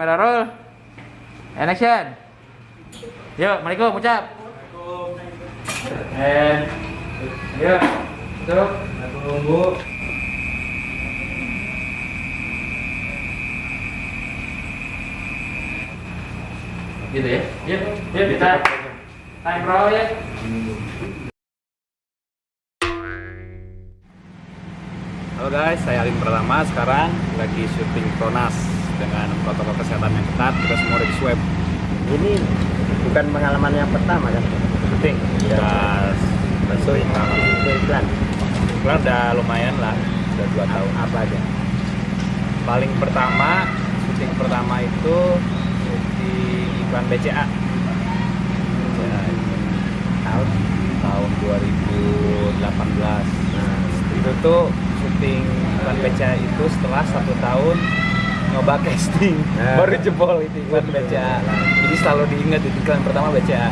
kamera roll. And action. Yuk, Assalamualaikum, ucap. And yuk, tutup. Assalamualaikum Bu. Gitu ya. Yuk, yuk kita time roll ya. Halo guys, saya Alin Pratama sekarang lagi syuting Pronas dengan protokol kesehatan yang ketat. Kita semua udah di swab. Ini bukan pengalaman yang pertama kan? Syuting. Ya. Itu iklan. Kelar udah lumayan lah, udah dua tahun. Apa aja? Paling pertama, syuting pertama itu syuting iklan BCA. BCA Tahun. tahun 2018. Nah, itu tuh syuting iklan BCA itu setelah satu tahun nyoba casting. Nah. baru jebol itu iklan BCA jadi selalu diingat itu iklan pertama BCA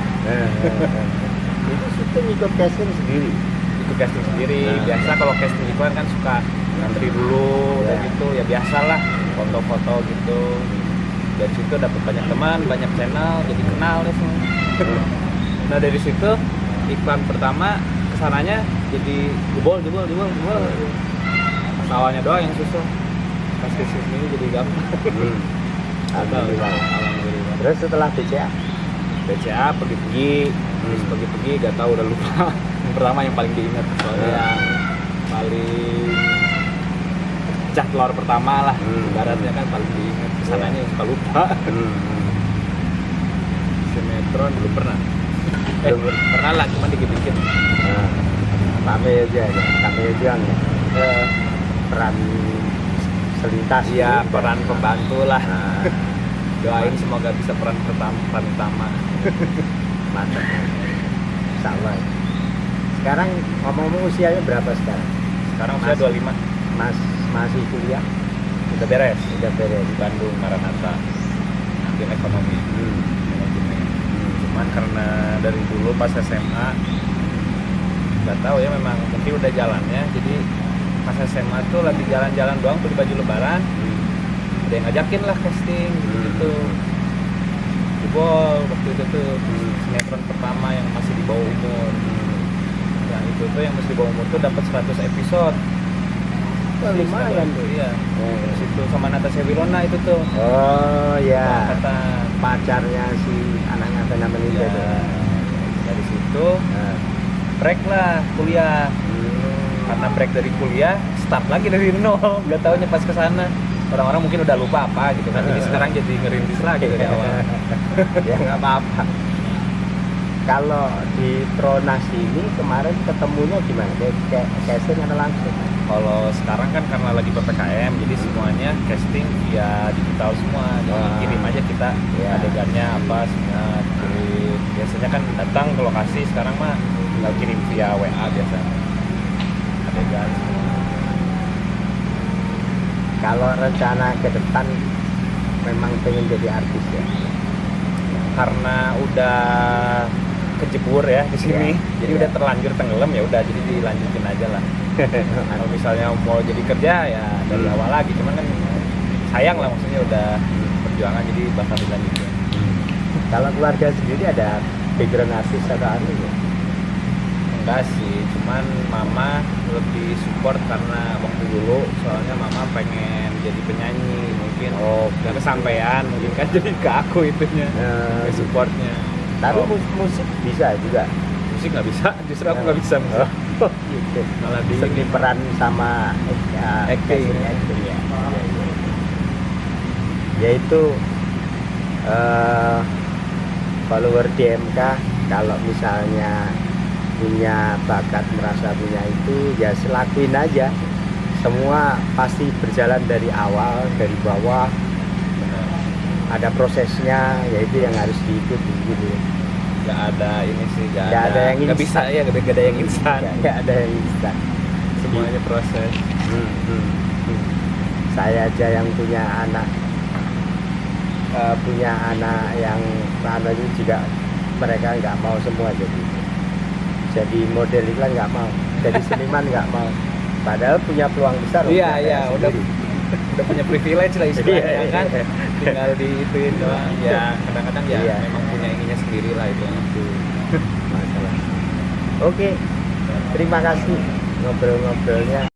itu syuting ikut casting sendiri. itu casting sendiri. Nah. biasa kalau casting iklan kan suka ngantri dulu Ya. dan gitu. Ya biasalah foto-foto gitu. Dari situ dapat banyak teman banyak channel jadi kenal deh semua. Nah dari situ iklan pertama ke sananya jadi jebol jebol jebol jebol. Awalnya doang yang susah pas ke sini jadi gampang Hmm. Alhamdulillah. alhamdulillah Terus setelah BCA? BCA pergi-pergi terus Hmm. pergi-pergi gak tahu udah lupa yang pertama yang paling diingat soalnya Hmm. yang paling pecah telur pertama lah Hmm. ibaratnya kan paling diingat ke sananya suka lupa Hmm. sinetron belum pernah eh Belum pernah lah cuma dikit-dikit Nah, Kame aja ya, aja ya. Eh, Peran selintas. iya gitu. peran pembantu lah Nah, doain semoga bisa peran pertama peran utama mantap. Insya Allah. Sekarang ngomong-ngomong usianya berapa sekarang? sekarang usia Masih. 25 Mas masih kuliah? udah beres Udah beres. di Bandung Maranatha ambil ekonomi Hmm. manajemen cuman karena dari dulu pas SMA nggak tahu ya memang mungkin udah jalannya jadi pas SMA tuh lagi jalan-jalan doang beli baju lebaran Hmm. ada yang ngajakin lah casting gitu gitu jebol waktu itu tuh Hmm. sinetron pertama yang masih di bawah umur yang itu tuh yang masih di bawah umur tuh dapat 100 episode Oh, lumayan tuh iya Oh. terus itu sama Natasha Wilona itu tuh Oh ya, kata pacarnya si anaknya Benjamin itu. ya, dari situ Nah. lah kuliah Hmm. Karena break dari kuliah start lagi dari nol nggak tahunya pas ke sana orang-orang mungkin udah lupa apa gitu kan jadi sekarang jadi ngerintis lagi dari awal ya nggak apa-apa. Kalau di Tronas ini kemarin ketemunya gimana? Kayak kayak casting atau langsung? kalau sekarang kan karena lagi ppkm jadi semuanya casting via digital semua jadi Wah. kirim aja kita Ya. adegannya apa semua kirim biasanya kan datang ke lokasi sekarang mah tinggal kirim via wa Kalau rencana ke depan memang pengen jadi artis ya. karena udah kejebur ya di sini Iya. jadi Iya. udah terlanjur tenggelam ya udah jadi dilanjutin aja lah kalau misalnya mau jadi kerja ya dari Hmm. awal lagi cuman kan sayang lah maksudnya udah perjuangan jadi bakal dilanjutin Kalau keluarga sendiri ada background artis atau anu ya? Enggak sih cuman mama lebih support karena waktu dulu soalnya mama pengen jadi penyanyi mungkin oh gak kesampaian mungkin kan jadi ke aku itunya Eh, ke supportnya tapi Oh, mus- musik bisa juga. musik nggak bisa justru aku nggak bisa musik. Oh, gitu. malah di Seni peran sama ya, Acting. casting, acting, ya. Yaitu eh, follower DMK kalau misalnya punya bakat merasa punya itu ya selakuin aja. Semua pasti berjalan dari awal dari bawah. Ada prosesnya yaitu yang harus diikuti gitu. Nggak ada ini sih nggak ada, ada. yang nggak bisa ya nggak ada yang instan. Nggak- ada yang instan. Semuanya proses. Hmm, hmm, hmm. saya aja yang punya anak. Eh, punya anak yang anak juga mereka nggak mau semua jadi jadi model iklan nggak mau. Jadi seniman nggak mau. Padahal punya peluang besar Iya, iya, udah. udah punya privilege lah istilahnya Iya, kan? iya. tinggal di ituin doang. Ya kadang-kadang ya Iya. memang punya ininya sendiri lah itu. Masalah. Oke terima kasih ngobrol-ngobrolnya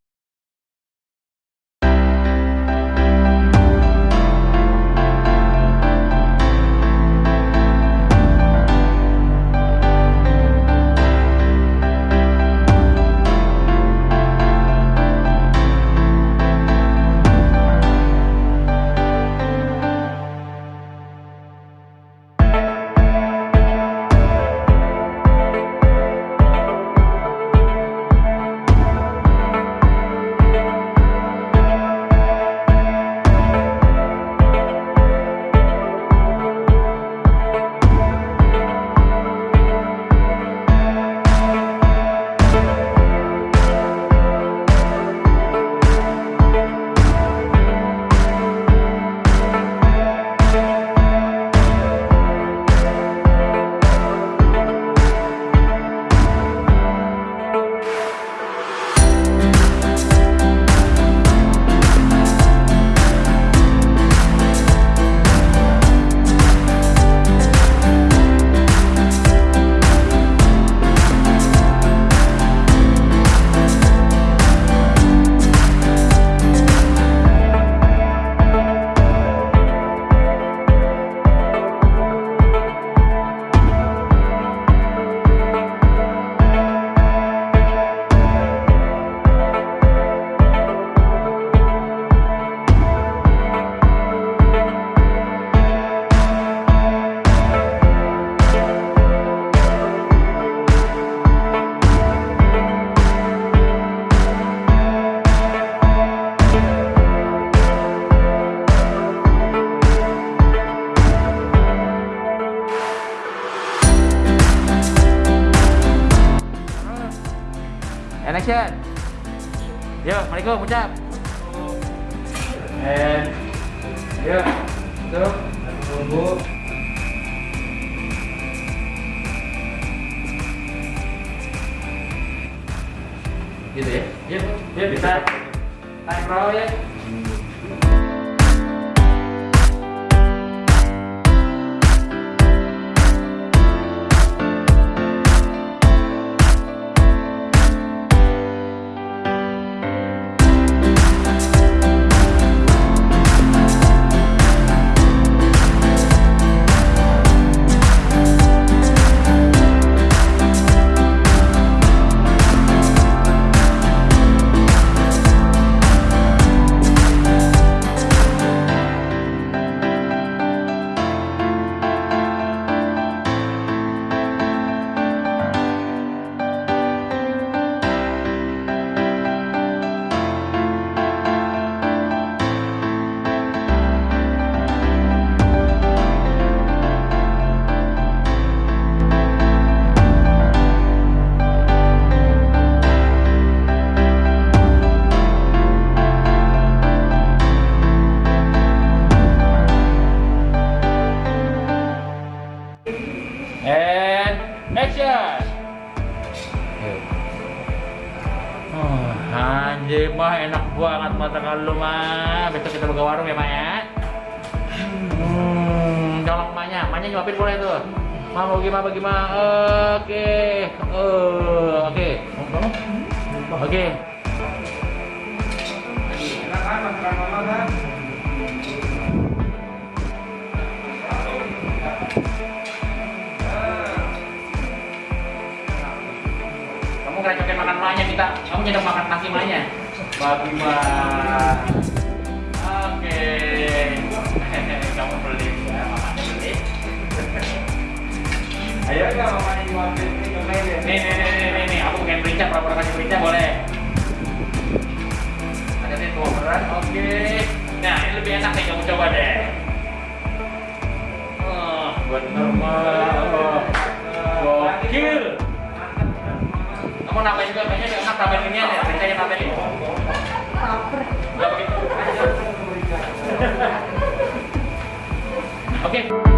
action. Yuk, Assalamualaikum, ucap. And yuk, tuh, tunggu. Gitu ya? Yuk, yuk bisa. Time roll ya. Oh, anjir mah enak banget mata kalau mah. Besok kita buka warung ya, Mak ya. Hmm, colok emaknya, emaknya nyuapin boleh tuh. Mah mau gimana bagaimana? Oke. Oh, oke. Oke. Kamu ngerecokin makan emaknya kita. Kamu nyedok makan nasi emaknya. Bagaimana? Oke. Kamu beli ya, mamanya beli. Ayo enggak mamanya nyuapin nih. Nih nih nih nih nih, aku pengen berincang, pura-pura kasih berincang boleh. Ada nih tua berat, oke. Nah ini lebih enak nih kamu coba deh. Oh, bener mah. Kamu nambahin juga dia enak tambahin ini aja, berincangnya tambahin. Begitu. Oke.